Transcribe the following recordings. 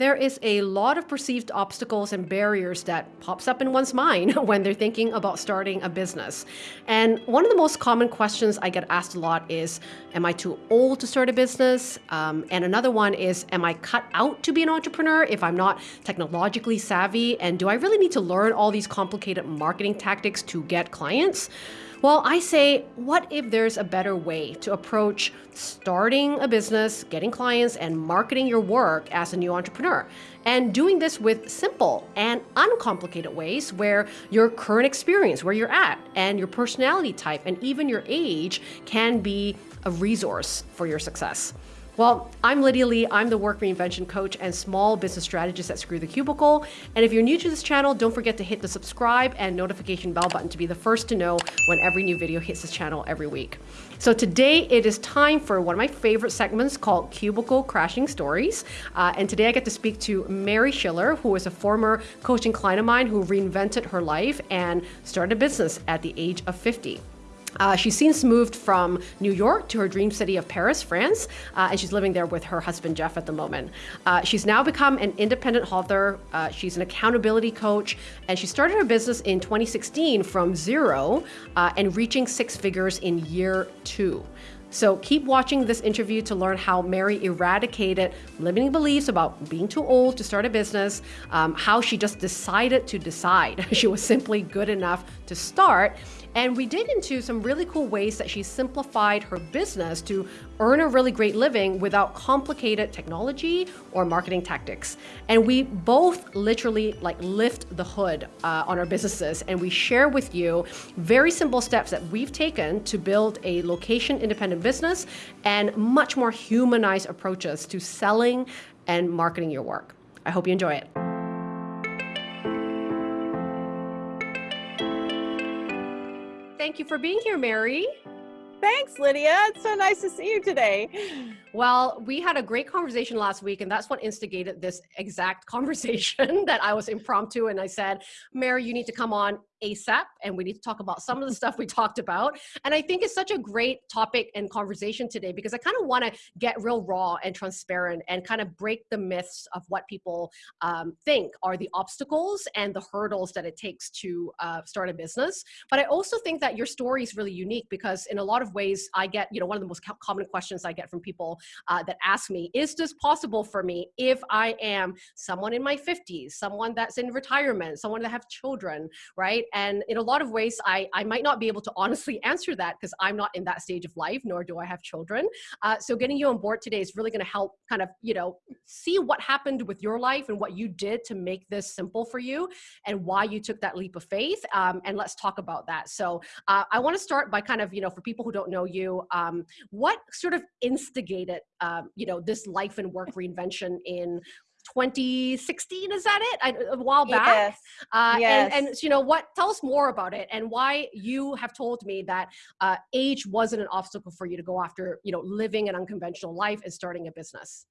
There is a lot of perceived obstacles and barriers that pops up in one's mind when they're thinking about starting a business. And one of the most common questions I get asked a lot is, am I too old to start a business? Um, and another one is, am I cut out to be an entrepreneur if I'm not technologically savvy? And do I really need to learn all these complicated marketing tactics to get clients? Well, I say, what if there's a better way to approach starting a business, getting clients, and marketing your work as a new entrepreneur? And doing this with simple and uncomplicated ways where your current experience, where you're at, and your personality type, and even your age can be a resource for your success. Well, I'm Lydia Lee. I'm the work reinvention coach and small business strategist at Screw the Cubicle. And if you're new to this channel, don't forget to hit the subscribe and notification bell button to be the first to know when every new video hits this channel every week. So today it is time for one of my favorite segments called Cubicle Crashing Stories. Uh, and today I get to speak to Mary Schiller, who is a former coaching client of mine who reinvented her life and started a business at the age of 50. Uh, she's since moved from New York to her dream city of Paris, France, uh, and she's living there with her husband Jeff at the moment. Uh, she's now become an independent author. Uh, she's an accountability coach, and she started her business in 2016 from zero uh, and reaching six figures in year two. So keep watching this interview to learn how Mary eradicated limiting beliefs about being too old to start a business, um, how she just decided to decide she was simply good enough to start, and we dig into some really cool ways that she simplified her business to earn a really great living without complicated technology or marketing tactics. And we both literally like lift the hood uh, on our businesses and we share with you very simple steps that we've taken to build a location independent business and much more humanized approaches to selling and marketing your work. I hope you enjoy it. Thank you for being here, Mary. Thanks, Lydia. It's so nice to see you today. Well, we had a great conversation last week, and that's what instigated this exact conversation that I was impromptu. And I said, Mary, you need to come on ASAP and we need to talk about some of the stuff we talked about. And I think it's such a great topic and conversation today because I kind of want to get real raw and transparent and kind of break the myths of what people um, think are the obstacles and the hurdles that it takes to uh, start a business. But I also think that your story is really unique because in a lot of ways I get, you know, one of the most common questions I get from people uh, that ask me, is this possible for me if I am someone in my 50s, someone that's in retirement, someone that have children, right? And in a lot of ways, I, I might not be able to honestly answer that because I'm not in that stage of life, nor do I have children. Uh, so getting you on board today is really going to help kind of, you know, see what happened with your life and what you did to make this simple for you and why you took that leap of faith. Um, and let's talk about that. So uh, I want to start by kind of, you know, for people who don't know you, um, what sort of instigated, um, you know, this life and work reinvention in 2016 is that it? I, a while back? Yes. Uh, yes. And, and you know what? Tell us more about it and why you have told me that uh, age wasn't an obstacle for you to go after you know living an unconventional life and starting a business.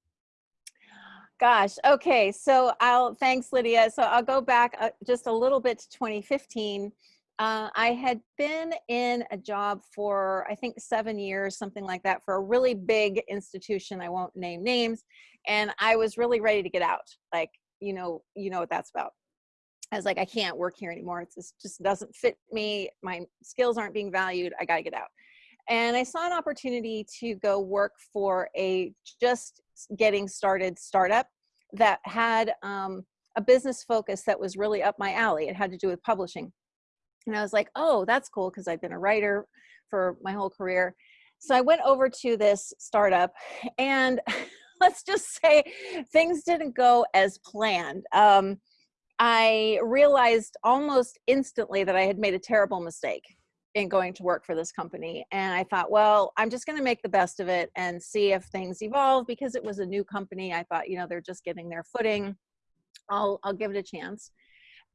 Gosh okay so i'll thanks lydia. So i'll go back uh, just a little bit to 2015 uh, I had been in a job for, I think, seven years, something like that, for a really big institution. I won't name names. And I was really ready to get out. Like, you know, you know what that's about. I was like, I can't work here anymore. It just doesn't fit me. My skills aren't being valued. I got to get out. And I saw an opportunity to go work for a just getting started startup that had um, a business focus that was really up my alley. It had to do with publishing. And I was like, oh, that's cool because I've been a writer for my whole career. So I went over to this startup and let's just say things didn't go as planned. Um, I realized almost instantly that I had made a terrible mistake in going to work for this company. And I thought, well, I'm just going to make the best of it and see if things evolve because it was a new company. I thought, you know, they're just getting their footing. I'll, I'll give it a chance.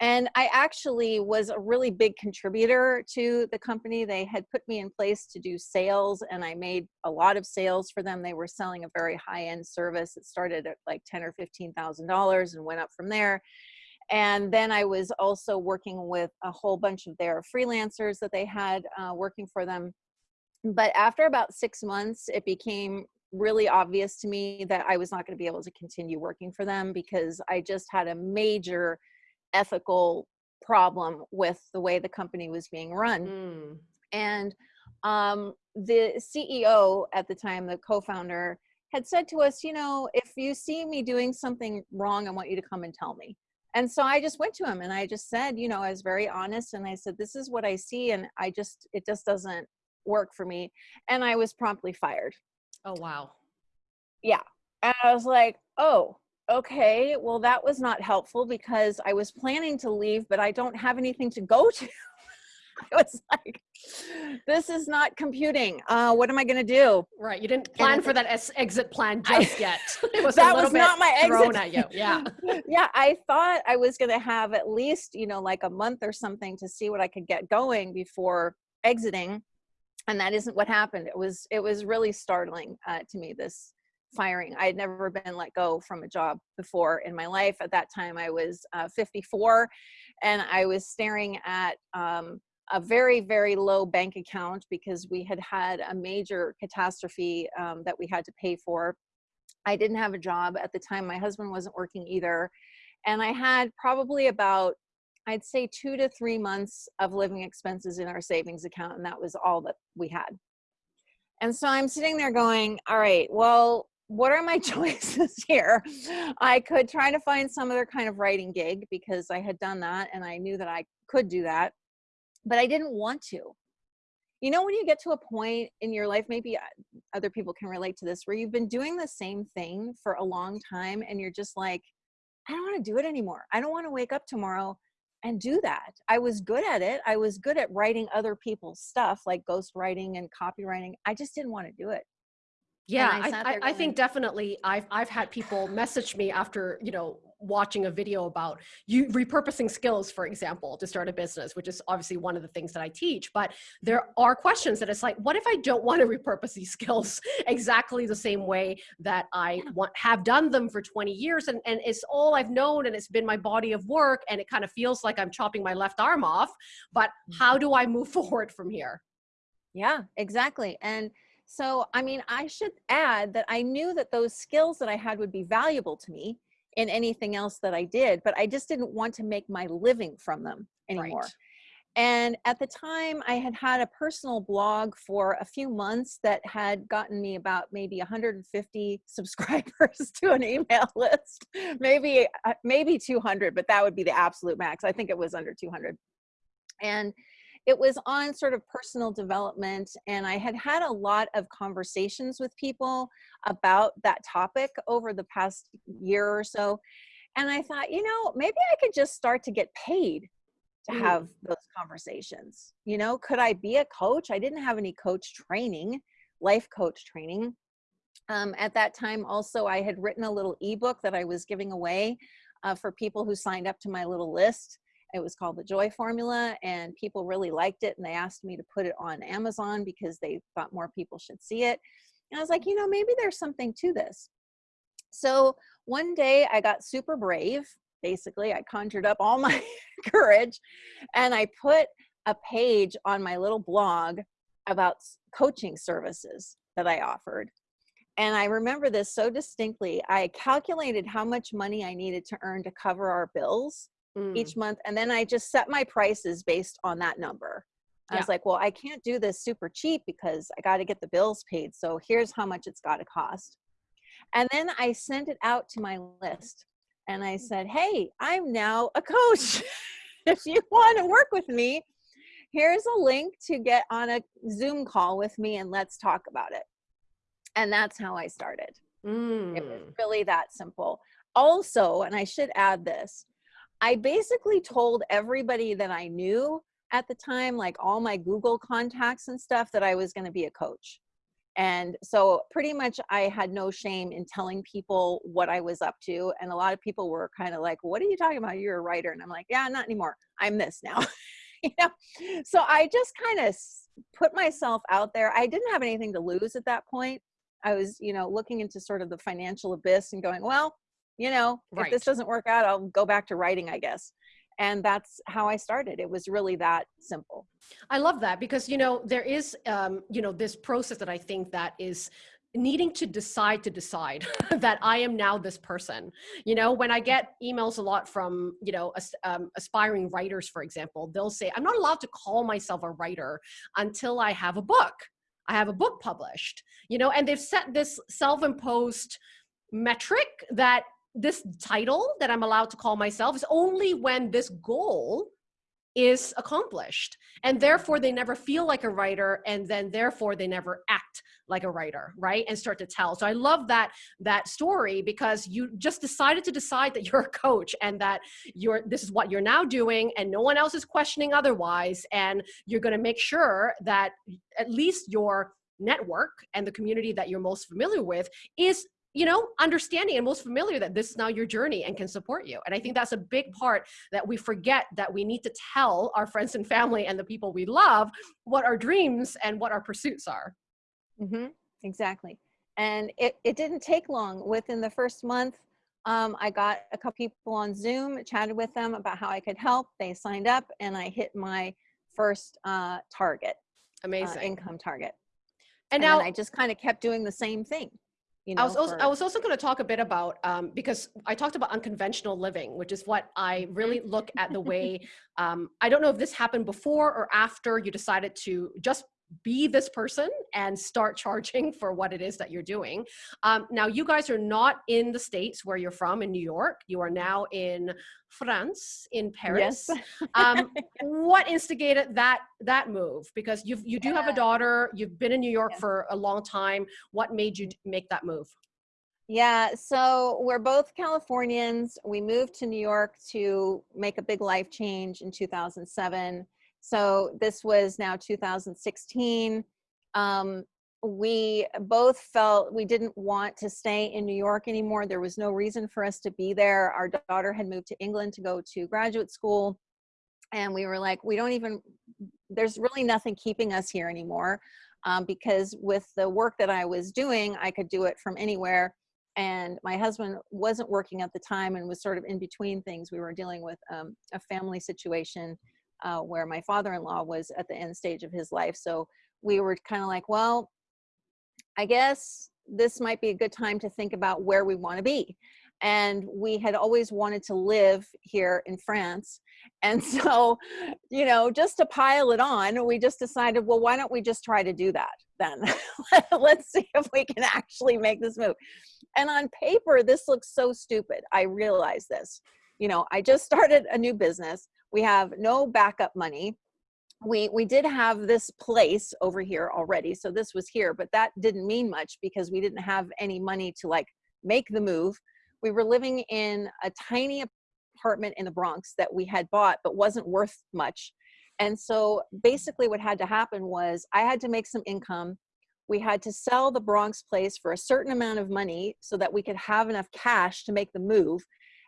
And I actually was a really big contributor to the company. They had put me in place to do sales and I made a lot of sales for them. They were selling a very high end service. It started at like 10 or $15,000 and went up from there. And then I was also working with a whole bunch of their freelancers that they had uh, working for them. But after about six months, it became really obvious to me that I was not going to be able to continue working for them because I just had a major ethical problem with the way the company was being run. Mm. And um, the CEO at the time, the co-founder, had said to us, you know, if you see me doing something wrong, I want you to come and tell me. And so I just went to him and I just said, you know, I was very honest and I said, this is what I see. And I just, it just doesn't work for me. And I was promptly fired. Oh, wow. Yeah. And I was like, oh, okay, well, that was not helpful because I was planning to leave, but I don't have anything to go to. I was like, this is not computing. Uh, what am I going to do? Right. You didn't plan for that exit plan just I, yet. Was that was not my exit. at you. Yeah. yeah. I thought I was going to have at least, you know, like a month or something to see what I could get going before exiting. And that isn't what happened. It was, it was really startling uh, to me, this firing. I had never been let go from a job before in my life. At that time, I was uh, 54 and I was staring at um, a very, very low bank account because we had had a major catastrophe um, that we had to pay for. I didn't have a job at the time. My husband wasn't working either. And I had probably about, I'd say two to three months of living expenses in our savings account. And that was all that we had. And so I'm sitting there going, all right, well, what are my choices here? I could try to find some other kind of writing gig because I had done that and I knew that I could do that but I didn't want to. You know, when you get to a point in your life, maybe uh, other people can relate to this, where you've been doing the same thing for a long time and you're just like, I don't want to do it anymore. I don't want to wake up tomorrow and do that. I was good at it. I was good at writing other people's stuff like ghostwriting and copywriting. I just didn't want to do it. Yeah, I, I, I, think definitely I've I've had people message me after you know watching a video about you repurposing skills, for example, to start a business, which is obviously one of the things that I teach. But there are questions that it's like, what if I don't want to repurpose these skills exactly the same way that I want have done them for 20 years and, and it's all I've known and it's been my body of work and it kind of feels like I'm chopping my left arm off. But how mm-hmm. do I move forward from here? Yeah, exactly. And so, I mean, I should add that I knew that those skills that I had would be valuable to me in anything else that I did, but I just didn't want to make my living from them anymore. Right. And at the time, I had had a personal blog for a few months that had gotten me about maybe 150 subscribers to an email list, maybe uh, maybe 200, but that would be the absolute max. I think it was under 200. And it was on sort of personal development and I had had a lot of conversations with people about that topic over the past year or so. And I thought, you know, maybe I could just start to get paid to mm. have those conversations. You know, could I be a coach? I didn't have any coach training, life coach training. Um, at that time, also, I had written a little ebook that I was giving away uh, for people who signed up to my little list. It was called the Joy Formula, and people really liked it. And they asked me to put it on Amazon because they thought more people should see it. And I was like, you know, maybe there's something to this. So one day I got super brave. Basically, I conjured up all my courage and I put a page on my little blog about coaching services that I offered. And I remember this so distinctly. I calculated how much money I needed to earn to cover our bills mm. each month. And then I just set my prices based on that number. I was like, well, I can't do this super cheap because I got to get the bills paid. So here's how much it's got to cost. And then I sent it out to my list and I said, hey, I'm now a coach. if you want to work with me, here's a link to get on a Zoom call with me and let's talk about it. And that's how I started. Mm. It was mm. really that simple. Also, and I should add this, I basically told everybody that I knew at the time, like all my Google contacts and stuff, that I was going to be a coach. And so pretty much I had no shame in telling people what I was up to. And a lot of people were kind of like, what are you talking about? You're a writer. And I'm like, yeah, not anymore. I'm this now. you know? So I just kind of put myself out there. I didn't have anything to lose at that point. I was, you know, looking into sort of the financial abyss and going, well, you know, right. if this doesn't work out, I'll go back to writing, I guess. And that's how I started. It was really that simple. I love that because, you know, there is, um, you know, this process that I think that is needing to decide to decide that I am now this person. You know, when I get emails a lot from, you know, as, um, aspiring writers, for example, they'll say, I'm not allowed to call myself a writer until I have a book. I have a book published, you know, and they've set this self-imposed metric that this title that I'm allowed to call myself is only when this goal is accomplished. And therefore they never feel like a writer and then therefore they never act like a writer right? And start to tell. So i love that that story because you just decided to decide that you're a coach and that you're this is what you're now doing and no one else is questioning otherwise. And you're going to make sure that at least your network and the community that you're most familiar with is you know, understanding and most familiar that this is now your journey and can support you. And I think that's a big part that we forget that we need to tell our friends and family and the people we love what our dreams and what our pursuits are. Mm-hmm. Exactly. And it, it didn't take long. Within the first month, um, I got a couple people on Zoom, chatted with them about how I could help. They signed up and I hit my first uh, target. Uh, Amazing. Uh, income target. And, and now I just kind of kept doing the same thing. You know, I was also, for, I was also going to talk a bit about um, because I talked about unconventional living, which is what I really look at the way. Um, I don't know if this happened before or after you decided to just be this person and start charging for what it is that you're doing. Um, now, you guys are not in the States where you're from in New York. You are now in France, in Paris. Yes. um, what instigated that that move? Because you you do yeah. have a daughter. You've been in New York yeah. for a long time. What made you make that move? Yeah, so we're both Californians. We moved to New York to make a big life change in 2007 so this was now 2016. Um, we both felt we didn't want to stay in New York anymore. There was no reason for us to be there. Our daughter had moved to England to go to graduate school. And we were like, we don't even, there's really nothing keeping us here anymore. Um, because with the work that I was doing, I could do it from anywhere. And my husband wasn't working at the time and was sort of in between things. We were dealing with um, a family situation uh, where my father-in-law was at the end stage of his life. So we were kind of like, well, I guess this might be a good time to think about where we want to be. And we had always wanted to live here in France. And so, you know, just to pile it on, we just decided, well, why don't we just try to do that then? Let's see if we can actually make this move. And on paper, this looks so stupid. I realize this. You know, I just started a new business we have no backup money. We, we did have this place over here already. So this was here, but that didn't mean much because we didn't have any money to like make the move. We were living in a tiny apartment in the Bronx that we had bought, but wasn't worth much. And so basically what had to happen was I had to make some income. We had to sell the Bronx place for a certain amount of money so that we could have enough cash to make the move.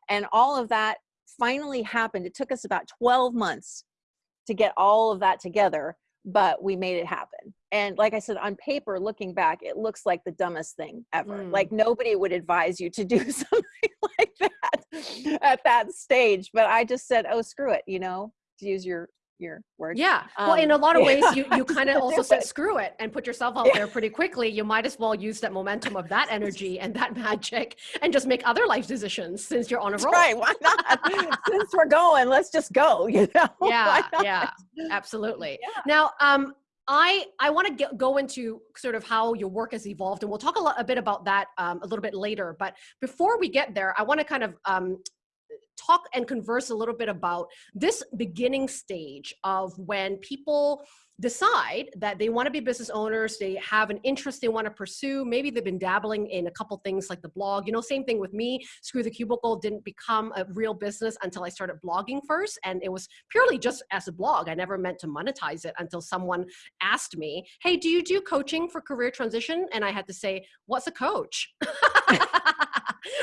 And all of that finally happened. It took us about 12 months to get all of that together, but we made it happen. And like I said, on paper, looking back, it looks like the dumbest thing ever. Mm. Like nobody would advise you to do something like that at that stage. But I just said, oh, screw it, you know, to use your your word. Yeah. Um, well, in a lot of ways, you, you kind of also said screw it and put yourself out yeah. there pretty quickly. You might as well use that momentum of that energy and that magic and just make other life decisions since you're on a roll. Right. Why not? since we're going, let's just go, you know? Yeah. Yeah. Absolutely. Yeah. Now, um, I, I want to go into sort of how your work has evolved, and we'll talk a, lot, a bit about that um, a little bit later. But before we get there, I want to kind of um, talk and converse a little bit about this beginning stage of when people decide that they want to be business owners, they have an interest they want to pursue, maybe they've been dabbling in a couple things like the blog, you know, same thing with me, Screw the Cubicle didn't become a real business until I started blogging first, and it was purely just as a blog. I never meant to monetize it until someone asked me, hey, do you do coaching for career transition? And I had to say, what's a coach?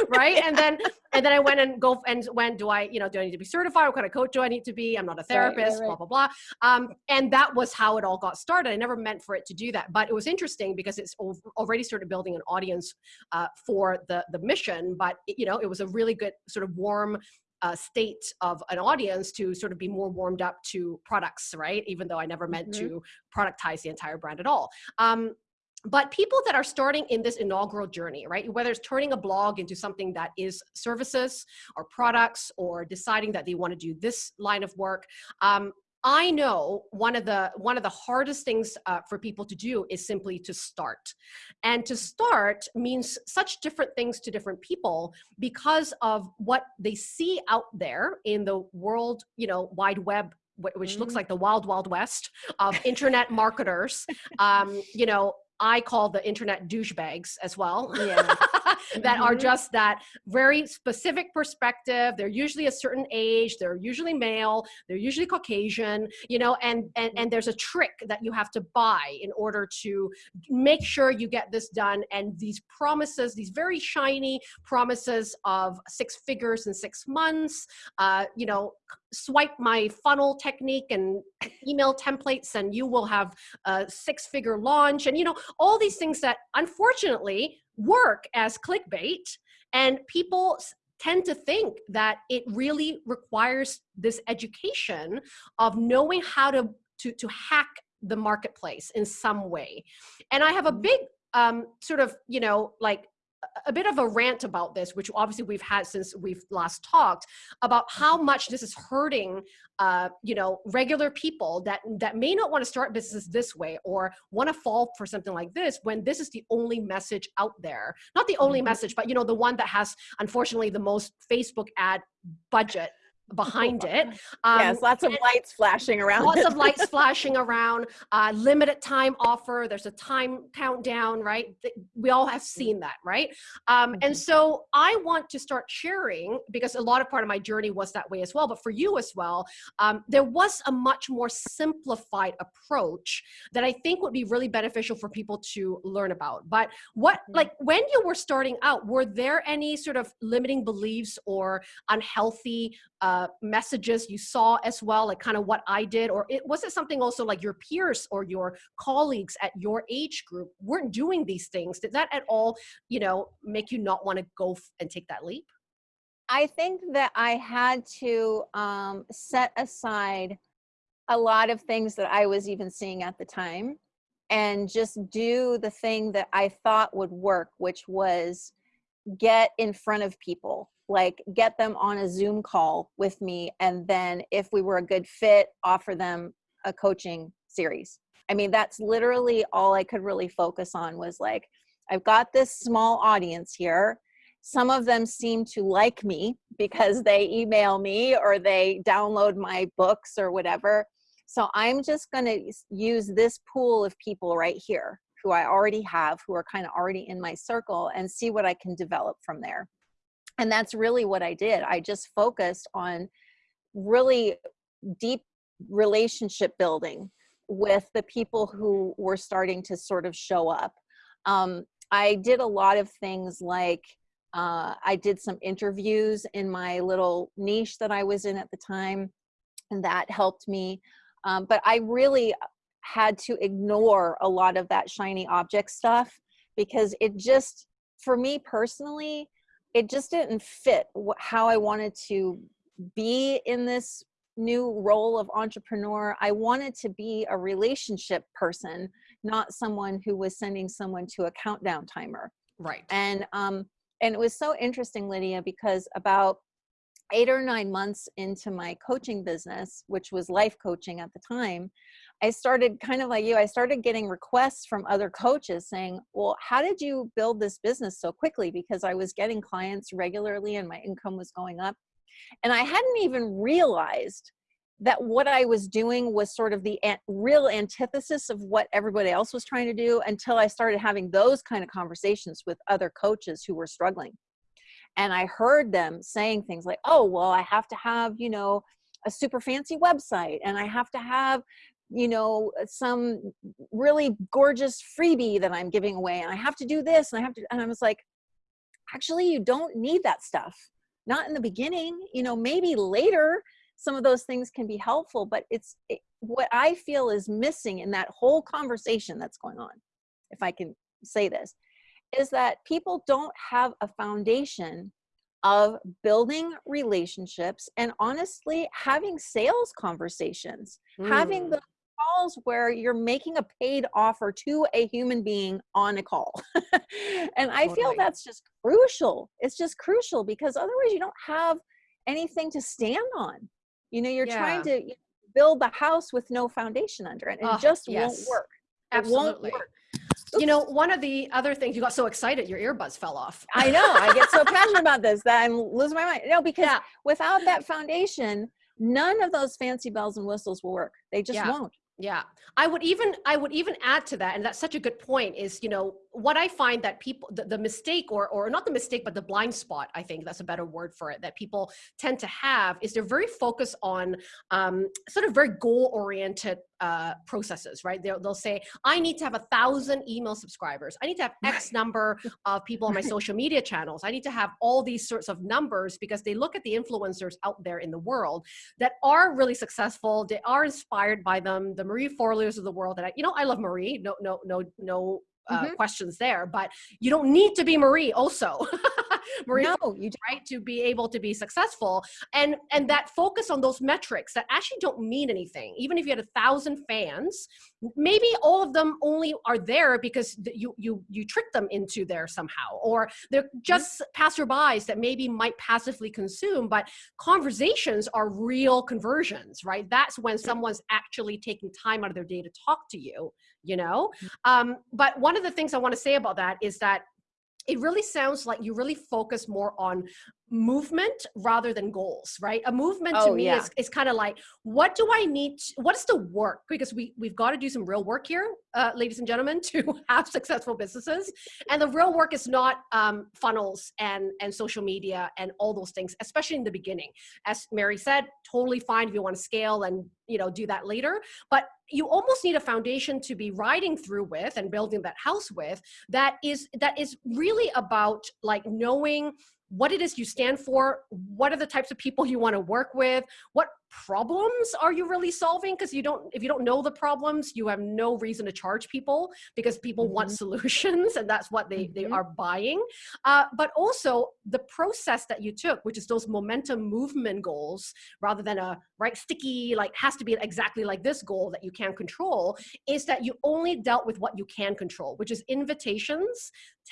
right? And then and then I went and go and when do I, you know, do I need to be certified? What kind of coach do I need to be? I'm not a therapist, right, right, right. blah, blah, blah. Um, and that was how it all got started. I never meant for it to do that, but it was interesting because it's already started building an audience uh, for the, the mission, but it, you know, it was a really good sort of warm uh, state of an audience to sort of be more warmed up to products, right? Even though I never meant mm -hmm. to productize the entire brand at all. Um, but people that are starting in this inaugural journey, right? Whether it's turning a blog into something that is services or products or deciding that they want to do this line of work, um, I know one of the one of the hardest things uh, for people to do is simply to start, and to start means such different things to different people because of what they see out there in the world, you know, wide web which mm-hmm. looks like the wild wild west of internet marketers um, you know I call the internet douchebags as well, yeah. that mm-hmm. are just that very specific perspective. They're usually a certain age, they're usually male, they're usually Caucasian, you know, and, and, and there's a trick that you have to buy in order to make sure you get this done. And these promises, these very shiny promises of six figures in six months, uh, you know, swipe my funnel technique and email templates and you will have a six figure launch and you know all these things that unfortunately work as clickbait and people tend to think that it really requires this education of knowing how to to, to hack the marketplace in some way and i have a mm-hmm. big um, sort of you know like a bit of a rant about this, which obviously we've had since we've last talked about how mm-hmm. much this is hurting, uh, you know, regular people that that may not want to start businesses this way or want to fall for something like this when this is the only message out there. Not the only mm -hmm. message, but you know, the one that has unfortunately the most Facebook ad budget behind it. Um, yes, lots of lights flashing around. Lots of lights flashing around. Uh, limited time offer. There's a time countdown, right? We all have mm-hmm. seen that, right? Um. And mm-hmm. so I want to start sharing because a lot of part of my journey was that way as well. But for you as well, um, there was a much more simplified approach that I think would be really beneficial for people to learn about. But what, mm -hmm. like, when you were starting out, were there any sort of limiting beliefs or unhealthy uh, messages you saw as well, like kind of what I did, or it was it something also like your peers or your colleagues at your age group weren't doing these things? Did that at all, you know, make you not want to go and take that leap? I think that I had to um, set aside a lot of things that I was even seeing at the time and just do the thing that I thought would work, which was get in front of people like get them on a Zoom call with me. And then if we were a good fit, offer them a coaching series. I mean, that's literally all I could really focus on was like, I've got this small audience here. Some of them seem to like me because they email me or they download my books or whatever. So I'm just going to use this pool of people right here who I already have, who are kind of already in my circle and see what I can develop from there and that's really what i did. I just focused on really deep relationship building with the people who were starting to sort of show up. Um, i did a lot of things like uh, i did some interviews in my little niche that i was in at the time and that helped me. Um, but i really had to ignore a lot of that shiny object stuff because it just for me personally it just didn't fit how I wanted to be in this new role of entrepreneur. I wanted to be a relationship person, not someone who was sending someone to a countdown timer. Right. And um, and it was so interesting, Lydia, because about eight or nine months into my coaching business, which was life coaching at the time, I started kind of like you, I started getting requests from other coaches saying, well, how did you build this business so quickly? Because I was getting clients regularly and my income was going up. And I hadn't even realized that what I was doing was sort of the real antithesis of what everybody else was trying to do until I started having those kind of conversations with other coaches who were struggling. And I heard them saying things like, oh, well, I have to have, you know, a super fancy website and I have to have you know, some really gorgeous freebie that I'm giving away and I have to do this and I have to, and I was like, actually, you don't need that stuff. Not in the beginning, you know, maybe later some of those things can be helpful, but it's it, what I feel is missing in that whole conversation that's going on, if I can say this, is that people don't have a foundation of building relationships and honestly having sales conversations, mm. having the calls where you're making a paid offer to a human being on a call. and I totally. feel that's just crucial. It's just crucial because otherwise you don't have anything to stand on. You know, you're yeah. trying to build the house with no foundation under it and oh, it just yes. won't work. It Absolutely. Won't work. You know, one of the other things you got so excited, your earbuds fell off. I know. I get so passionate about this that I'm losing my mind. No, because yeah. without that foundation, none of those fancy bells and whistles will work. They just yeah. won't. Yeah. I would even I would even add to that and that's such a good point is, you know, what I find that people the, the, mistake or or not the mistake but the blind spot I think that's a better word for it that people tend to have is they're very focused on um, sort of very goal oriented uh, processes right? They'll, they'll say I need to have a thousand email subscribers. I need to have X number of people on my social media channels. I need to have all these sorts of numbers because they look at the influencers out there in the world that are really successful. They are inspired by them. The Marie Forleos of the world that I, you know I love Marie. No no no no uh, mm -hmm. questions there, but you don't need to be Marie also. Marie, no, you don't. right to be able to be successful, and and that focus on those metrics that actually don't mean anything. Even if you had a thousand fans, maybe all of them only are there because you you you trick them into there somehow, or they're mm-hmm. just passerbys that maybe might passively consume. But conversations are real conversions, right? That's when someone's actually taking time out of their day to talk to you you know? Mm. Um, but one of the things I want to say about that is that it really sounds like you really focus more on movement rather than goals right? A movement oh, to me yeah. is, is kind of like what do i need to, what is the work? Because we we've got to do some real work here uh, ladies and gentlemen to have successful businesses. And the real work is not um, funnels and and social media and all those things especially in the beginning. As mary said totally fine if you want to scale and you know do that later but you almost need a foundation to be riding through with and building that house with that is that is really about like knowing what it is you stand for, what are the types of people you want to work with, what problems are you really solving because you don't if you don't know the problems you have no reason to charge people because people mm -hmm. want mm-hmm. solutions and that's what they mm -hmm. they mm-hmm. are buying uh, but also the process that you took which is those momentum movement goals rather than a right sticky like has to be exactly like this goal that you can't control is that you only dealt with what you can control which is invitations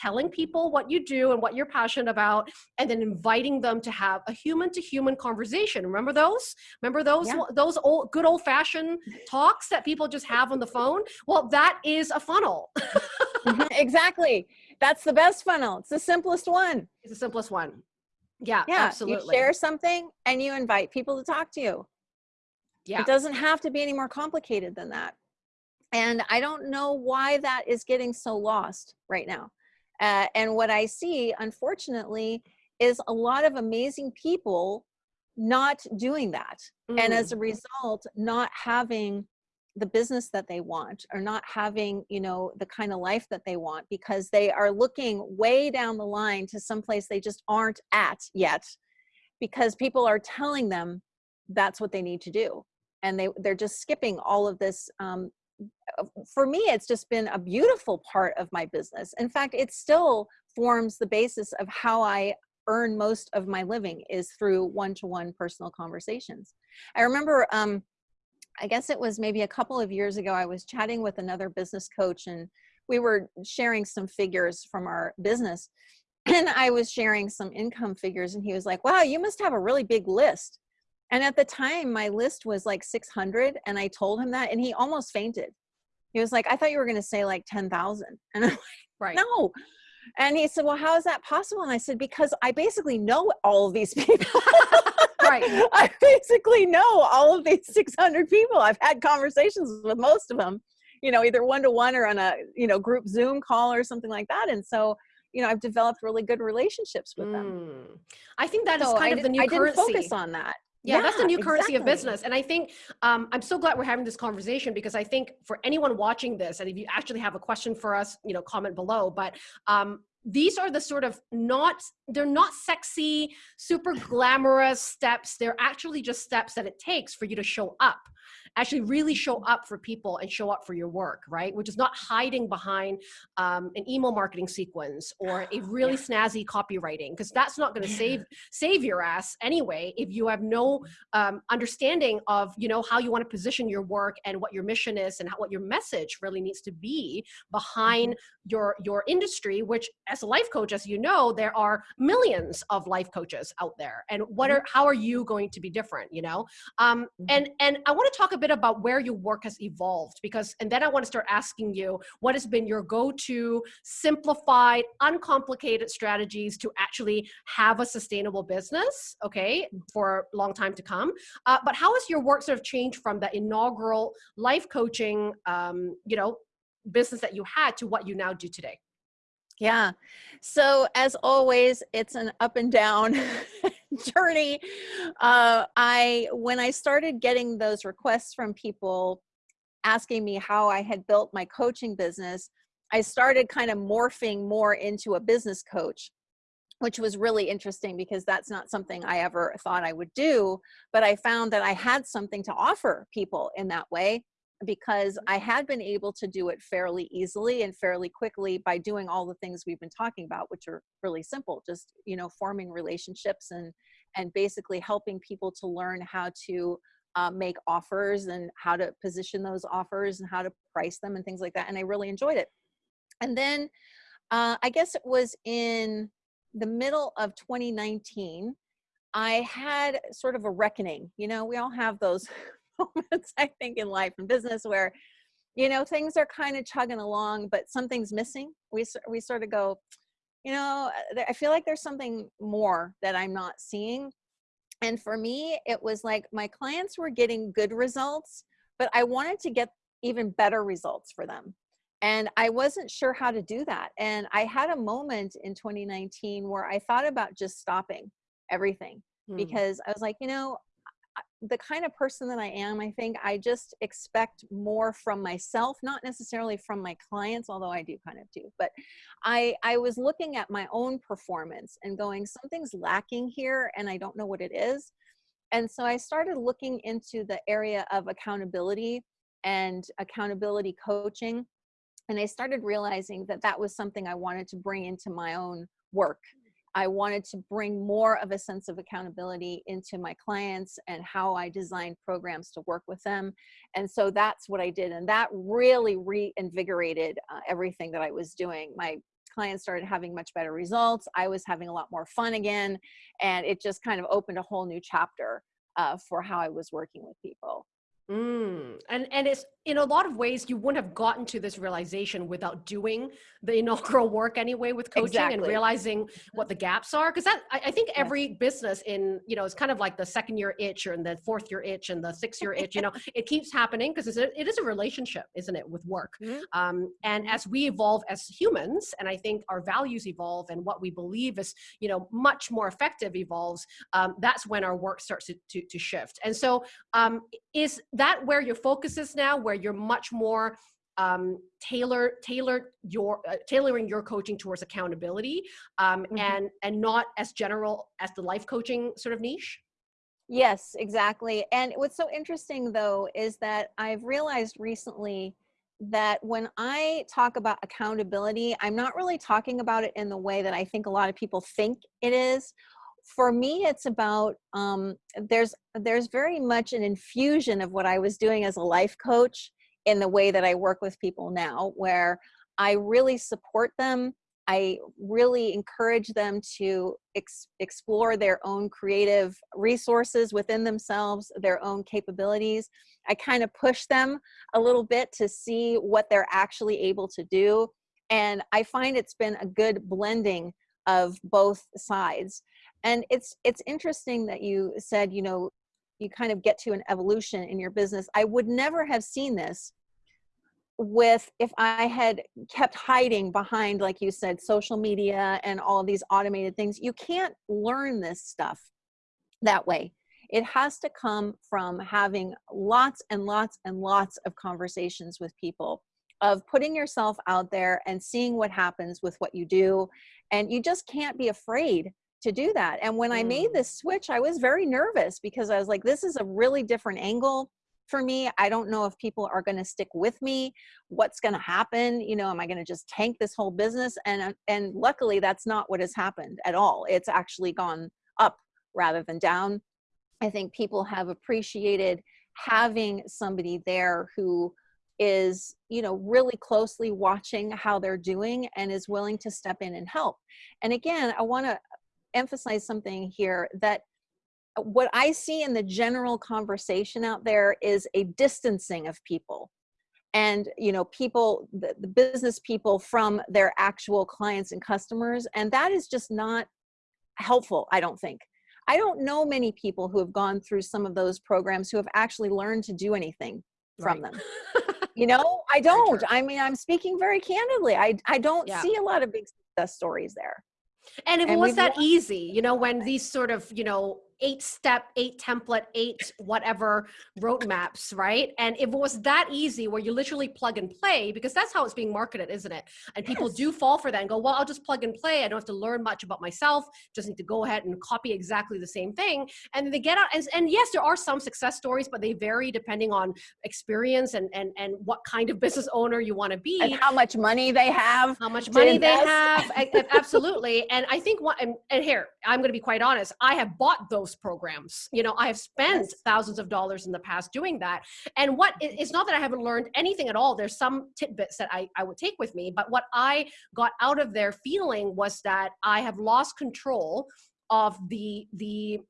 telling people what you do and what you're passionate about and then inviting them to have a human to human conversation remember those remember Remember those yeah. those old good old fashioned talks that people just have on the phone? Well, that is a funnel. Mm-hmm, exactly. That's the best funnel. It's the simplest one. It's the simplest one. Yeah, yeah. absolutely. You share something and you invite people to talk to you. Yeah. It doesn't have to be any more complicated than that. And I don't know why that is getting so lost right now. Uh, and what I see, unfortunately, is a lot of amazing people not doing that mm. and as mm. a result not having the business that they want or not having you know the kind of life that they want because they are looking way down the line to some place they just aren't at yet because people are telling them that's what they need to do and they they're just skipping all of this um, for me it's just been a beautiful part of my business in fact it still forms the basis of how i earn most of my living is through one-to-one personal conversations. I remember, um, I guess it was maybe a couple of years ago, I was chatting with another business coach and we were sharing some figures from our business and I was sharing some income figures and he was like, wow, you must have a really big list. And at the time my list was like 600 and I told him that and he almost fainted. He was like, I thought you were going to say like 10,000. And I'm like, right. no, and he said, well, how is that possible? And I said, because I basically know all of these people. right. I basically know all of these 600 people. I've had conversations with most of them, you know, either one-to-one -one or on a, you know, group Zoom call or something like that. And so, you know, I've developed really good relationships with them. Mm. I think that so is kind I of the new I currency. I didn't focus on that yeah, yeah, that's the new currency exactly. of business and i think um, i'm so glad we're having this conversation because i think for anyone watching this and if you actually have a question for us you know comment below but um, these are the sort of not they're not sexy super glamorous steps they're actually just steps that it takes for you to show up actually really show up for people and show up for your work, right? Which is not hiding behind um, an email marketing sequence or a really yeah. snazzy copywriting, because that's not going to save save your ass anyway if you have no um, understanding of you know how you want to position your work and what your mission is and how, what your message really needs to be behind mm -hmm. your your industry. Which, as a life coach, as you know, there are millions of life coaches out there, and what mm-hmm. are how are you going to be different? You know, um, mm-hmm. and and I want to talk a bit about where your work has evolved because, and then I want to start asking you what has been your go-to simplified, uncomplicated strategies to actually have a sustainable business. Okay, for a long time to come. Uh, but how has your work sort of changed from the inaugural life coaching, um, you know, business that you had to what you now do today? Yeah. So as always, it's an up and down journey. Uh, I when I started getting those requests from people asking me how I had built my coaching business, I started kind of morphing more into a business coach, which was really interesting because that's not something I ever thought I would do. But I found that I had something to offer people in that way because I had been able to do it fairly easily and fairly quickly by doing all the things we've been talking about, which are really simple, just, you know, forming relationships and, and basically helping people to learn how to uh, make offers and how to position those offers and how to price them and things like that. And I really enjoyed it. And then uh, I guess it was in the middle of 2019, I had sort of a reckoning. You know, we all have those moments, I think, in life and business where, you know, things are kind of chugging along, but something's missing. We, we sort of go, you know, uh, I feel like there's something more that I'm not seeing. And for me, it was like my clients were getting good results, but I wanted to get even better results for them. And I wasn't sure how to do that. And I had a moment in 2019 where I thought about just stopping everything hmm. because I was like, you know, the kind of person that I am, I think I just expect more from myself, not necessarily from my clients, although I do kind of do. But I, I was looking at my own performance and going, something's lacking here and I don't know what it is. And so I started looking into the area of accountability and accountability coaching. And I started realizing that that was something I wanted to bring into my own work I wanted to bring more of a sense of accountability into my clients and how I designed programs to work with them. And so that's what I did. And that really reinvigorated uh, everything that I was doing. My clients started having much better results. I was having a lot more fun again. And it just kind of opened a whole new chapter uh, for how I was working with people. Mm. And and it's in a lot of ways you wouldn't have gotten to this realization without doing the inaugural work anyway with coaching exactly. and realizing what the gaps are. Because that I, I, think every yes. business in you know it's kind of like the second year itch or in the fourth year itch and the sixth year itch. You know, it keeps happening because it is a relationship, isn't it, with work? Mm -hmm. um, and as we evolve as humans, and I think our values evolve and what we believe is you know much more effective evolves. Um, that's when our work starts to to, to shift. And so um, is that where your focus is now? Where you're much more um, tailor tailor your uh, tailoring your coaching towards accountability um, mm -hmm. and and not as general as the life coaching sort of niche. Yes, exactly. And what's so interesting though is that I've realized recently that when I talk about accountability, I'm not really talking about it in the way that I think a lot of people think it is for me it's about um, there's there's very much an infusion of what i was doing as a life coach in the way that i work with people now where i really support them i really encourage them to ex explore their own creative resources within themselves their own capabilities. I kind of push them a little bit to see what they're actually able to do and i find it's been a good blending of both sides and it's it's interesting that you said you know you kind of get to an evolution in your business. I would never have seen this with if i had kept hiding behind like you said social media and all of these automated things. You can't learn this stuff that way. It has to come from having lots and lots and lots of conversations with people of putting yourself out there and seeing what happens with what you do. And you just can't be afraid to do that. And when mm. I made mm. this switch, I was very nervous because I was like, this is a really different angle. for me. I don't know if people are going to stick with me. What's going to happen? You know, am I going to just tank this whole business? And uh, and luckily, that's not what has happened at all. It's actually gone up rather than down. I think people have appreciated having somebody there who is you know really closely watching how they're doing and is willing to step in and help and again i want to emphasize something here that what I see in the general conversation out there is a distancing of people. And you know people the, the, business people from their actual clients and customers. And that is just not helpful i don't think. I don't know many people who have gone through some of those programs who have actually learned to do anything from right. them. You know? I don't. i mean i'm speaking very candidly. I i don't yeah. see a lot of big success stories there and it and was that easy you know when these sort of you know eight step, eight template, eight whatever roadmaps, right? And if it was that easy where you literally plug and play, because that's how it's being marketed, isn't it? And people yes. do fall for that and go, well, I'll just plug and play. I don't have to learn much about myself. Just need to go ahead and copy exactly the same thing. And they get out, and, and yes, there are some success stories, but they vary depending on experience and, and, and what kind of business owner you want to be. And how much money they have. How much money they have. Absolutely. And I think what, and, and here, I'm going to be quite honest, I have bought those programs. You know, I have spent yes. thousands of dollars in the past doing that. And what it's not that I haven't learned anything at all. There's some tidbits that I, I would take with me, but what I got out of their feeling was that I have lost control of the the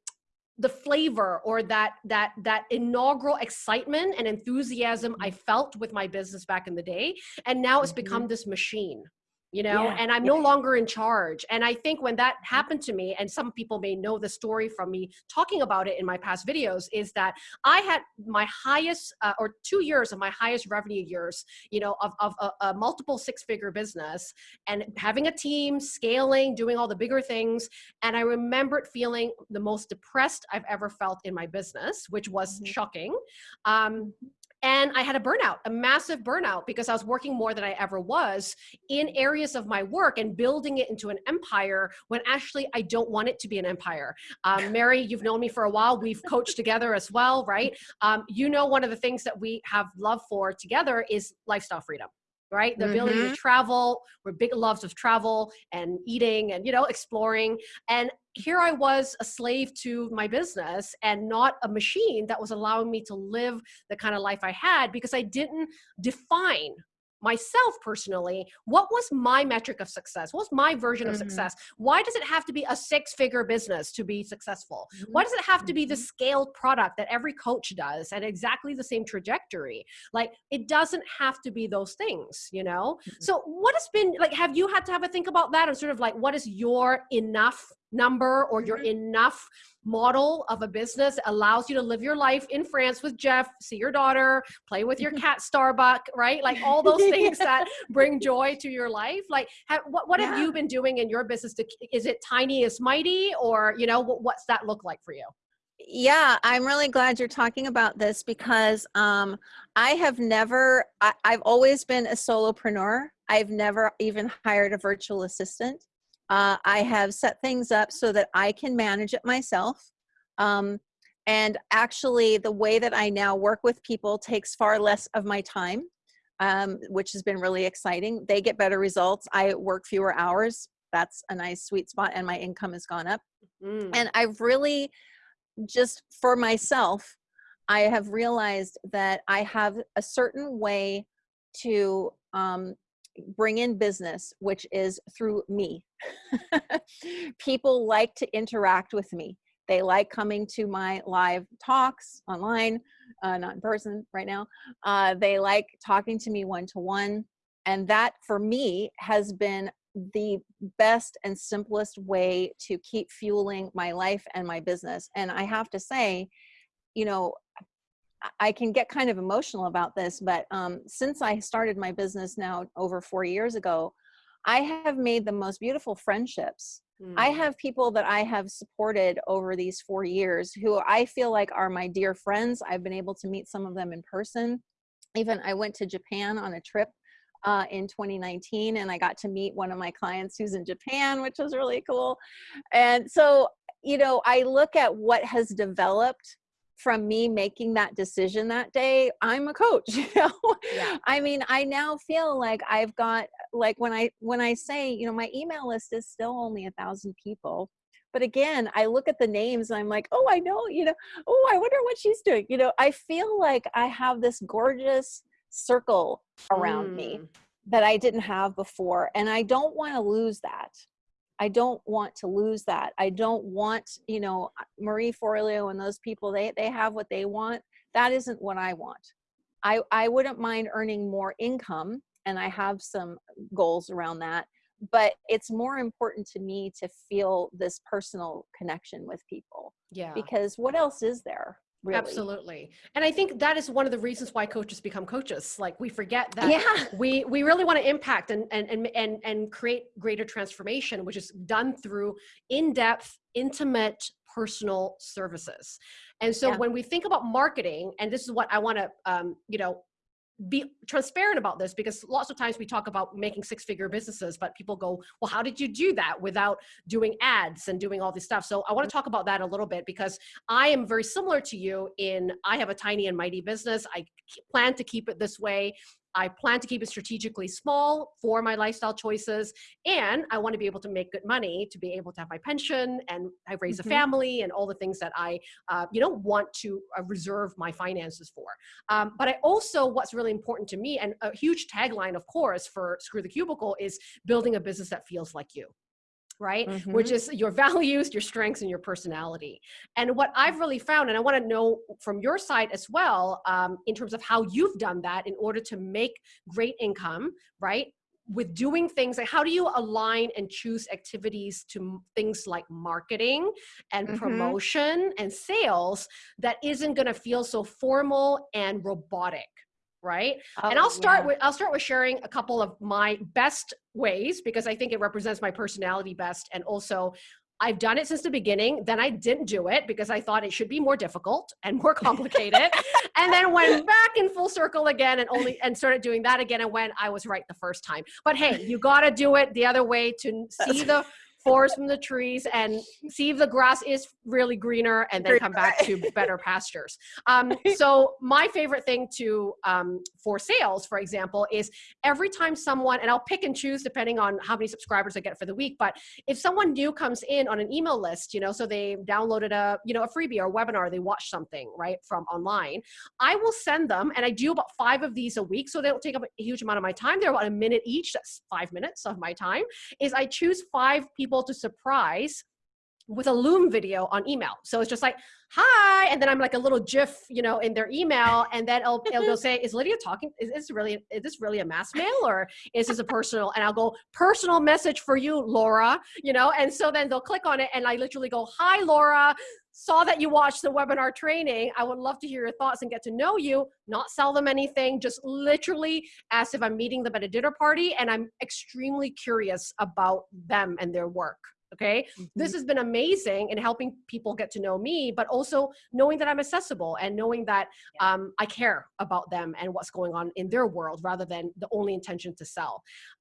the flavor or that that that inaugural excitement and enthusiasm I felt with my business back in the day and now it's mm-hmm. become this machine you know yeah. and i'm no longer in charge. And i think when that happened to me and some people may know the story from me talking about it in my past videos is that i had my highest uh, or two years of my highest revenue years you know of, of a, a multiple six figure business and having a team scaling doing all the bigger things. And i remembered feeling the most depressed i've ever felt in my business which was mm-hmm. shocking. Um, and I had a burnout, a massive burnout, because I was working more than I ever was in areas of my work and building it into an empire when actually I don't want it to be an empire. Um, Mary, you've known me for a while. We've coached together as well, right? Um, you know, one of the things that we have love for together is lifestyle freedom right the ability mm-hmm. to travel we're big loves of travel and eating and you know exploring and here I was a slave to my business and not a machine that was allowing me to live the kind of life I had because I didn't define myself personally what was my metric of success what was my version mm-hmm. of success why does it have to be a six figure business to be successful mm-hmm. why does it have to be the mm-hmm. scaled product that every coach does at exactly the same trajectory like it doesn't have to be those things you know mm-hmm. so what has been like have you had to have a think about that and sort of like what is your enough number or your mm-hmm. enough model of a business allows you to live your life in France with Jeff, see your daughter, play with your cat Starbuck, right? Like all those things that bring joy to your life. Like have, what, what yeah. have you been doing in your business? To, is it tiny is mighty or, you know, what, what's that look like for you? yeah i'm really glad you're talking about this because um, i have never I, have always been a solopreneur i've never even hired a virtual assistant uh, I have set things up so that I can manage it myself. Um, and actually, the way that I now work with people takes far less of my time, um, which has been really exciting. They get better results. I work fewer hours. That's a nice sweet spot, and my income has gone up. Mm. And I've really just for myself, I have realized that I have a certain way to um, bring in business, which is through me. People like to interact with me. They like coming to my live talks online, uh, not in person right now. Uh, they like talking to me one to one. And that for me has been the best and simplest way to keep fueling my life and my business. And I have to say, you know, I can get kind of emotional about this, but um, since I started my business now over four years ago, I have made the most beautiful friendships. Mm. I have people that I have supported over these four years who I feel like are my dear friends. I've been able to meet some of them in person. Even I went to Japan on a trip uh, in 2019 and I got to meet one of my clients who's in Japan, which was really cool. And so, you know, I look at what has developed from me making that decision that day, I'm a coach. You know, yeah. I mean, I now feel like I've got like when I when I say, you know, my email list is still only a thousand people. But again, I look at the names and I'm like, oh, I know, you know, oh, I wonder what she's doing. You know, I feel like I have this gorgeous circle around mm. me that I didn't have before. And I don't want to lose that. I don't want to lose that. I don't want, you know, Marie Forleo and those people, they, they have what they want. That isn't what I want. I, I wouldn't mind earning more income and I have some goals around that. But it's more important to me to feel this personal connection with people. Yeah. Because what else is there? Really. Absolutely. And I think that is one of the reasons why coaches become coaches. Like we forget that yeah. we we really want to impact and and and and and create greater transformation, which is done through in-depth, intimate, personal services. And so yeah. when we think about marketing, and this is what I want to um, you know, be transparent about this because lots of times we talk about making six figure businesses but people go well how did you do that without doing ads and doing all this stuff? So i want to talk about that a little bit because i am very similar to you in i have a tiny and mighty business. I plan to keep it this way I plan to keep it strategically small for my lifestyle choices. And I want to be able to make good money to be able to have my pension and I raise mm -hmm. a mm-hmm. family and all the things that I, uh, you know, want to uh, reserve my finances for. Um, but I also, what's really important to me and a huge tagline, of course, for Screw the Cubicle is building a business that feels like you right? Mm -hmm. Which is your values, your strengths, and your personality. And what I've really found, and I want to know from your side as well, um, in terms of how you've done that in order to make great income, right? With doing things like how do you align and choose activities to things like marketing and mm -hmm. promotion and sales that isn't going to feel so formal and robotic right? Oh, and I'll oh, start yeah. with I'll start with sharing a couple of my best ways because I think it represents my personality best and also I've done it since the beginning. Then I didn't do it because I thought it should be more difficult and more complicated. and then went back in full circle again and only and started doing that again and when I was right the first time. But hey, you got to do it the other way to see the forest from the trees and see if the grass is really greener and then come back to better pastures. Um, so my favorite thing to um, for sales, for example, is every time someone, and I'll pick and choose depending on how many subscribers I get for the week, but if someone new comes in on an email list, you know, so they downloaded a, you know, a freebie or a webinar, they watched something, right, from online, I will send them, and I do about five of these a week, so they don't take up a huge amount of my time. They're about a minute each, that's five minutes of my time, is I choose five people people to surprise with a Loom video on email. So it's just like, hi, and then I'm like a little GIF, you know, in their email, and then it'll say, is Lydia talking? Is this really, is this really a mass mail or is this a personal? And I'll go, personal message for you, Laura, you know, and so then they'll click on it and I literally go, hi, Laura, saw that you watched the webinar training. I would love to hear your thoughts and get to know you, not sell them anything, just literally as if I'm meeting them at a dinner party and I'm extremely curious about them and their work okay mm -hmm. this has been amazing in helping people get to know me but also knowing that i'm accessible and knowing that um, i care about them and what's going on in their world rather than the only intention to sell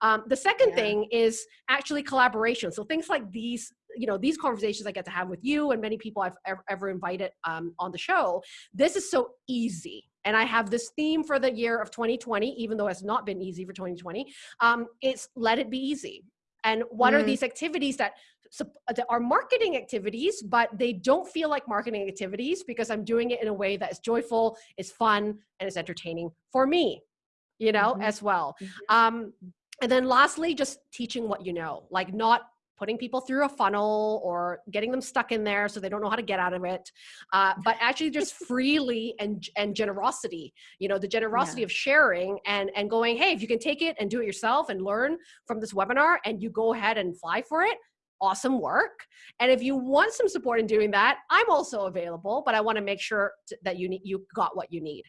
um, the second yeah. thing is actually collaboration so things like these you know these conversations i get to have with you and many people i've ever, ever invited um, on the show this is so easy and I have this theme for the year of 2020, even though it's not been easy for 2020. Um, it's let it be easy. And what mm. are these activities that are marketing activities, but they don't feel like marketing activities because I'm doing it in a way that is joyful, is fun, and is entertaining for me, you know, mm -hmm. as well. Mm-hmm. Um, and then lastly, just teaching what you know, like not putting people through a funnel or getting them stuck in there so they don't know how to get out of it, uh, but actually just freely and, and generosity, you know, the generosity yeah. of sharing and, and going, hey, if you can take it and do it yourself and learn from this webinar and you go ahead and fly for it, awesome work. And if you want some support in doing that, I'm also available, but I want to make sure that you need, you got what you need.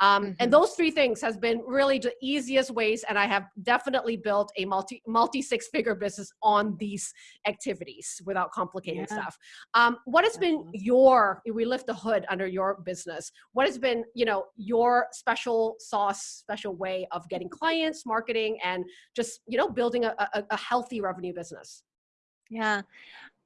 Um, mm -hmm. And mm-hmm. those three things has been really the easiest ways. And I have definitely built a multi, multi six figure business on these activities without complicating yeah. stuff. Um, what has been your, we lift the hood under your business. What has been, you know, your special sauce, special way of getting clients, marketing, and just, you know, building a, a, a healthy revenue business? Yeah.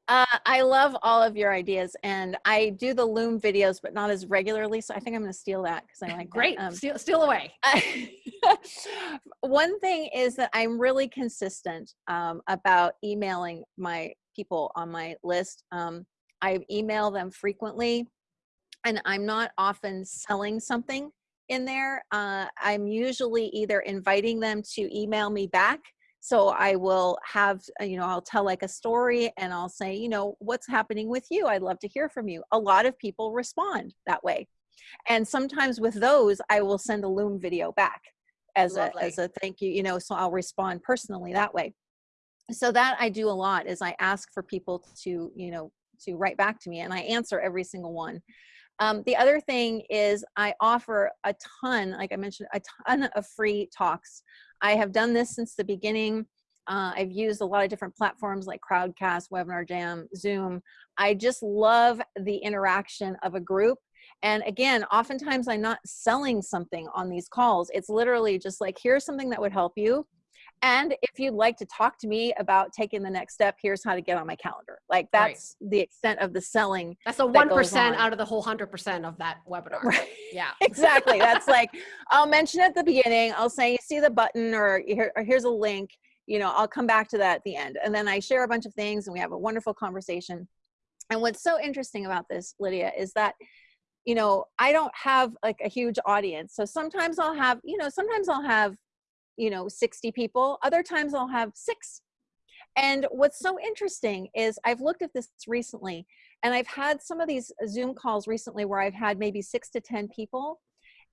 Uh, I love all of your ideas, and I do the Loom videos, but not as regularly. So I think I'm going to steal that because I like Great, um, steal, steal away. one thing is that I'm really consistent um, about emailing my people on my list. Um, I email them frequently, and I'm not often selling something in there. Uh, I'm usually either inviting them to email me back so I will have, uh, you know, I'll tell like a story and I'll say, you know, what's happening with you? I'd love to hear from you. A lot of people respond that way. And sometimes with those, I will send a Loom video back as Lovely. a, as a thank you, you know, so I'll respond personally that way. So that I do a lot is I ask for people to, you know, to write back to me and I answer every single one. Um, the other thing is I offer a ton, like I mentioned, a ton of free talks. I have done this since the beginning. Uh, I've used a lot of different platforms like Crowdcast, Webinar Jam, Zoom. I just love the interaction of a group. And again, oftentimes I'm not selling something on these calls. It's literally just like, here's something that would help you. And if you'd like to talk to me about taking the next step, here's how to get on my calendar. Like that's right. the extent of the selling. That's a 1% that out of the whole 100% of that webinar. Right. Yeah. exactly. That's like, I'll mention at the beginning, I'll say, you see the button or, here, or here's a link, you know, I'll come back to that at the end. And then I share a bunch of things and we have a wonderful conversation. And what's so interesting about this, Lydia, is that you know, I don't have like a huge audience. So sometimes I'll have, you know, sometimes I'll have you know 60 people other times i'll have six and what's so interesting is i've looked at this recently and i've had some of these zoom calls recently where i've had maybe six to ten people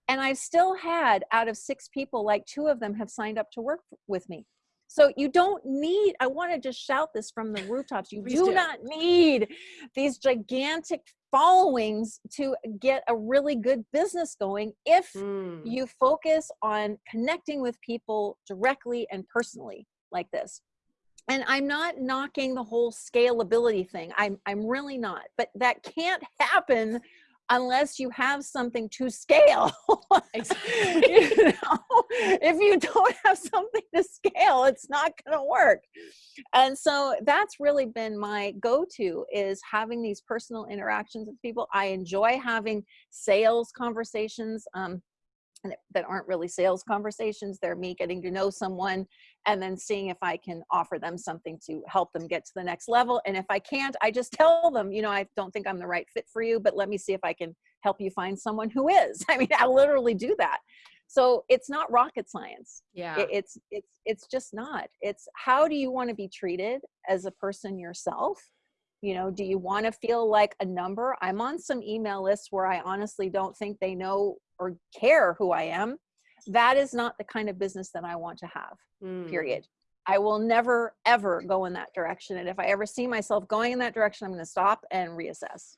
and i've still had out of six people like two of them have signed up to work with me so you don't need, I want to just shout this from the rooftops. You do, do, not need these gigantic followings to get a really good business going if mm. you focus on connecting with people directly and personally like this. And I'm not knocking the whole scalability thing. I'm, I'm really not, but that can't happen unless you have something to scale. you know? If you don't have something to scale, it's not going to work. And so that's really been my go-to is having these personal interactions with people. I enjoy having sales conversations. Um, that aren't really sales conversations. They're me getting to know someone and then seeing if I can offer them something to help them get to the next level. And if I can't, I just tell them, you know, I don't think I'm the right fit for you, but let me see if I can help you find someone who is. I mean, I literally do that. So it's not rocket science. Yeah. It's it's it's just not. It's how do you want to be treated as a person yourself? You know, do you want to feel like a number? I'm on some email lists where I honestly don't think they know or care who I am, that is not the kind of business that I want to have, mm. period. I will never, ever go in that direction. And if I ever see myself going in that direction, I'm going to stop and reassess.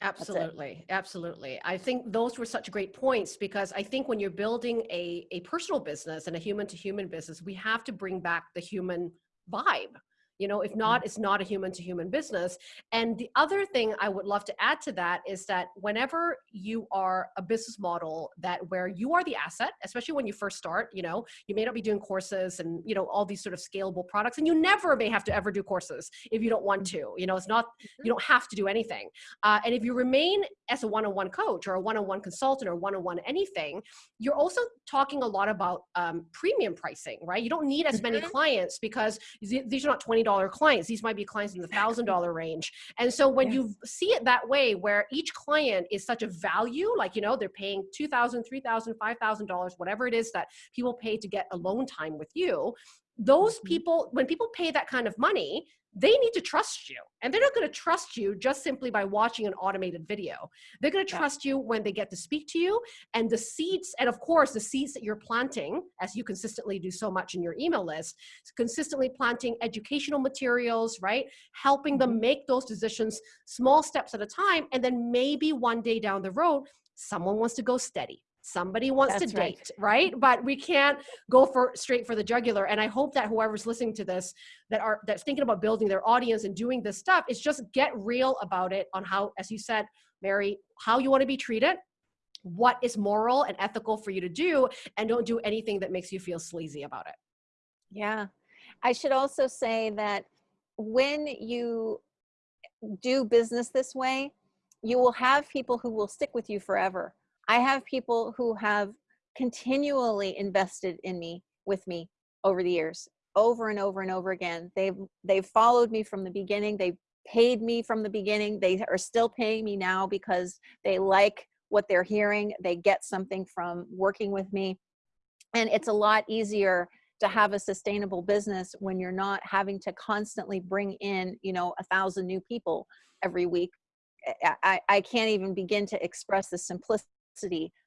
Absolutely. Absolutely. I think those were such great points because I think when you're building a, a personal business and a human to human business, we have to bring back the human vibe you know if not it's not a human to human business. And the other thing i would love to add to that is that whenever you are a business model that where you are the asset especially when you first start you know you may not be doing courses and you know all these sort of scalable products and you never may have to ever do courses if you don't want to you know it's not you mm-hmm. don't have to do anything. Uh, and if you remain as a one-on-one coach or a one-on-one consultant or one-on-one anything you're also talking a lot about um, premium pricing right? You don't need as many mm-hmm. clients because these are not 20 dollar clients. These might be clients in the thousand dollar range. And so when yes. you see it that way, where each client is such a value, like, you know, they're paying two thousand, three thousand, five thousand dollars, whatever it is that people pay to get alone time with you, those mm-hmm. people, when people pay that kind of money, they need to trust you. And they're not going to trust you just simply by watching an automated video. They're going to trust you when they get to speak to you and the seeds, and of course, the seeds that you're planting, as you consistently do so much in your email list, consistently planting educational materials, right? Helping them mm-hmm. make those decisions small steps at a time. And then maybe one day down the road, someone wants to go steady somebody wants That's to date right. right but we can't go for straight for the jugular and i hope that whoever's listening to this that are that's thinking about building their audience and doing this stuff is just get real about it on how as you said mary how you want to be treated what is moral and ethical for you to do and don't do anything that makes you feel sleazy about it yeah i should also say that when you do business this way, you will have people who will stick with you forever. I have people who have continually invested in me with me over the years over and over and over again. They've they've followed me from the beginning. They've paid me from the beginning. They are still paying me now because they like what they're hearing. They get something from working with me. And it's a lot easier to have a sustainable business when you're not having to constantly bring in you know a thousand new people every week. I, I can't even begin to express the simplicity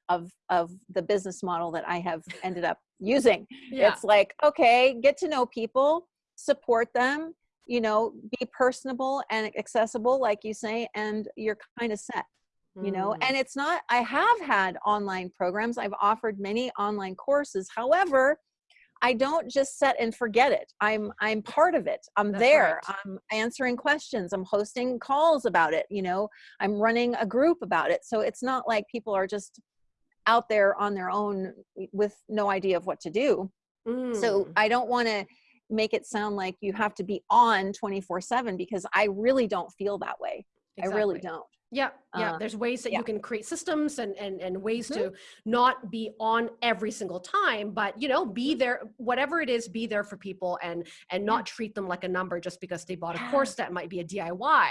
of of the business model that I have ended up using. Yeah. It's like, okay, get to know people, support them, you know, be personable and accessible, like you say, and you're kind of set. You know, mm. and it's not, I have had online programs. I've offered many online courses. However, I don't just set and forget it. I'm I'm part of it. I'm That's there. Right. I'm answering questions. I'm hosting calls about it. You know, I'm running a group about it. So it's not like people are just out there on their own with no idea of what to do. Mm. So I don't want to make it sound like you have to be on 24 7 because I really don't feel that way. Exactly. I really don't. Yeah, yeah. Uh, There's ways that yeah. you can create systems and and and ways mm -hmm. to not be on every single time, but you know, be mm-hmm. there. Whatever it is, be there for people and and not yeah. treat them like a number just because they bought a course that might be a DIY.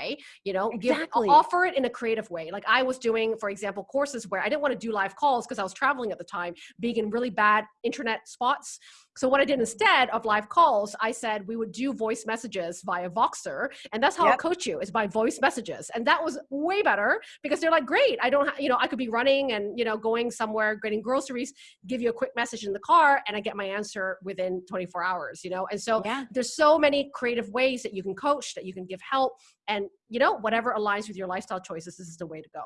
You know, exactly. give offer it in a creative way. Like I was doing, for example, courses where I didn't want to do live calls because I was traveling at the time, being in really bad internet spots. So what I did instead of live calls, I said we would do voice messages via Voxer, and that's how yep. I'll coach you is by voice messages, and that was way better because they're like, great, I don't, you know, I could be running and you know going somewhere, getting groceries, give you a quick message in the car, and I get my answer within 24 hours, you know. And so yeah. there's so many creative ways that you can coach, that you can give help, and you know whatever aligns with your lifestyle choices, this is the way to go.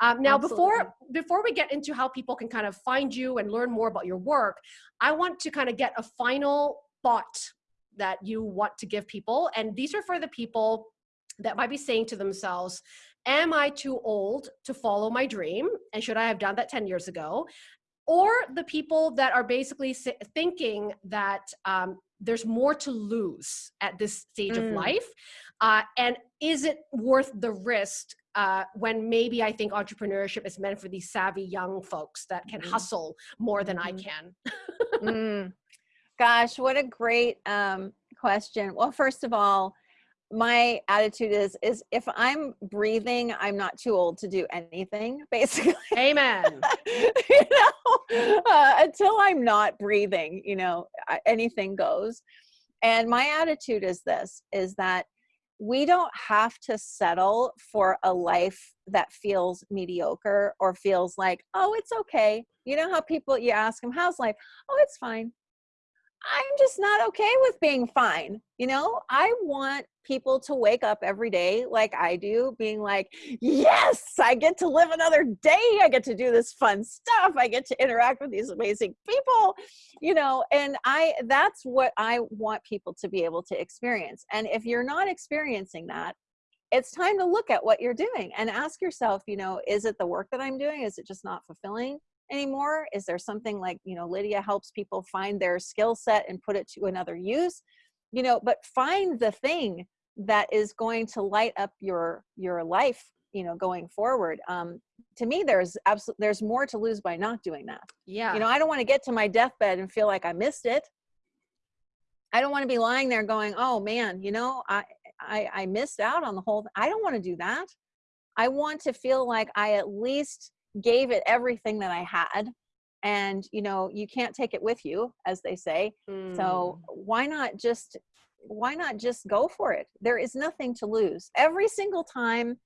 Um, now, Absolutely. before before we get into how people can kind of find you and learn more about your work, I want to kind of get a final thought that you want to give people. And these are for the people that might be saying to themselves, am I too old to follow my dream? And should I have done that 10 years ago? Or the people that are basically thinking that um, there's more to lose at this stage mm. of life. Uh, and is it worth the risk uh, when maybe I think entrepreneurship is meant for these savvy young folks that can mm. hustle more than I mm-hmm. can. mm. Gosh, what a great um, question. Well, first of all, my attitude is is if i'm breathing i'm not too old to do anything basically amen you know uh, until i'm not breathing you know anything goes and my attitude is this is that we don't have to settle for a life that feels mediocre or feels like, oh, it's okay. You know how people, you ask them, how's life? Oh, it's fine. I'm just not okay with being fine. You know, I want people to wake up every day like I do, being like, yes, I get to live another day. I get to do this fun stuff. I get to interact with these amazing people, you know, and I, that's what I want people to be able to experience. And if you're not experiencing that, it's time to look at what you're doing and ask yourself, you know, is it the work that I'm doing? Is it just not fulfilling? Anymore? Is there something like, you know, Lydia helps people find their skill set and put it to another use? You know, but find the thing that is going to light up your your life you know going forward. Um to me there's absolutely there's more to lose by not doing that. Yeah. you know i don't want to get to my deathbed and feel like i missed it. I don't want to be lying there going oh man you know i i, I missed out on the whole i don't want to do that. I want to feel like i at least gave it everything that I had and you know you can't take it with you as they say. Mm. so why not just why not just go for it? There is nothing to lose. Every single time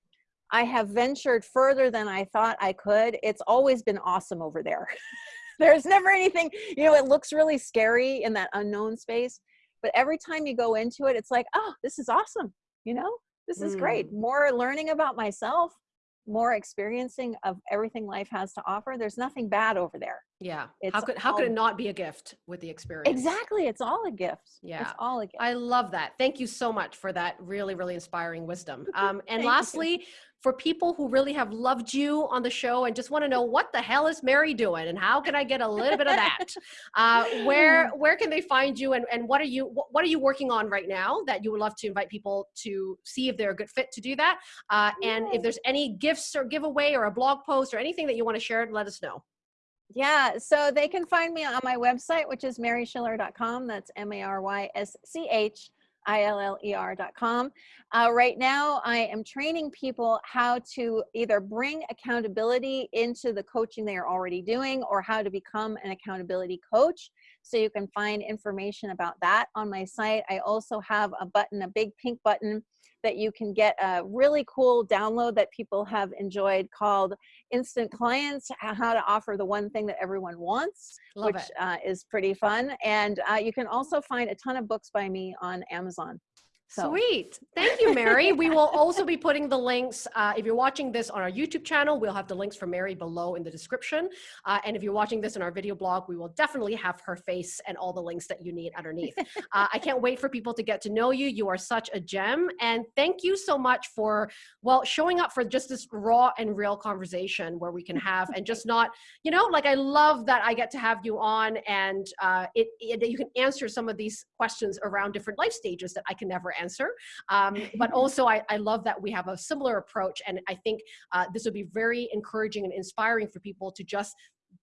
i have ventured further than i thought i could it's always been awesome over there. There's never anything you know it looks really scary in that unknown space but every time you go into it it's like oh this is awesome you know? This is mm. great more learning about myself more experiencing of everything life has to offer there's nothing bad over there. Yeah. It's how could how could it not be a gift with the experience? Exactly it's all a gift. Yeah. it's all a gift. I love that. Thank you so much for that really really inspiring wisdom. Um and lastly you. For people who really have loved you on the show and just want to know what the hell is Mary doing and how can I get a little bit of that? Uh, where where can they find you and, and what are you what are you working on right now that you would love to invite people to see if they're a good fit to do that? Uh, and if there's any gifts or giveaway or a blog post or anything that you want to share, let us know. Yeah, so they can find me on my website, which is maryschiller.com. That's M A R Y S C H I-L-L-E-R.com. Uh, right now, I am training people how to either bring accountability into the coaching they are already doing or how to become an accountability coach. So you can find information about that on my site. I also have a button, a big pink button that you can get a really cool download that people have enjoyed called Instant Clients, how to offer the one thing that everyone wants, Love which uh, is pretty fun. And uh, you can also find a ton of books by me on Amazon. So. Sweet. Thank you, Mary. we will also be putting the links. Uh, if you're watching this on our YouTube channel, we'll have the links for Mary below in the description. Uh, and if you're watching this in our video blog, we will definitely have her face and all the links that you need underneath. uh, I can't wait for people to get to know you. You are such a gem. And thank you so much for, well, showing up for just this raw and real conversation where we can have and just not, you know, like I love that I get to have you on and uh, it, it, you can answer some of these questions around different life stages that I can never answer answer. Um, but also, I, I, love that we have a similar approach. And I think uh, this would be very encouraging and inspiring for people to just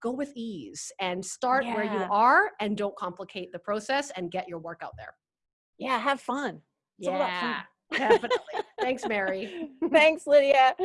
go with ease and start yeah. where you are and don't complicate the process and get your work out there. Yeah, have fun. It's yeah, definitely. Thanks, Mary. Thanks, Lydia.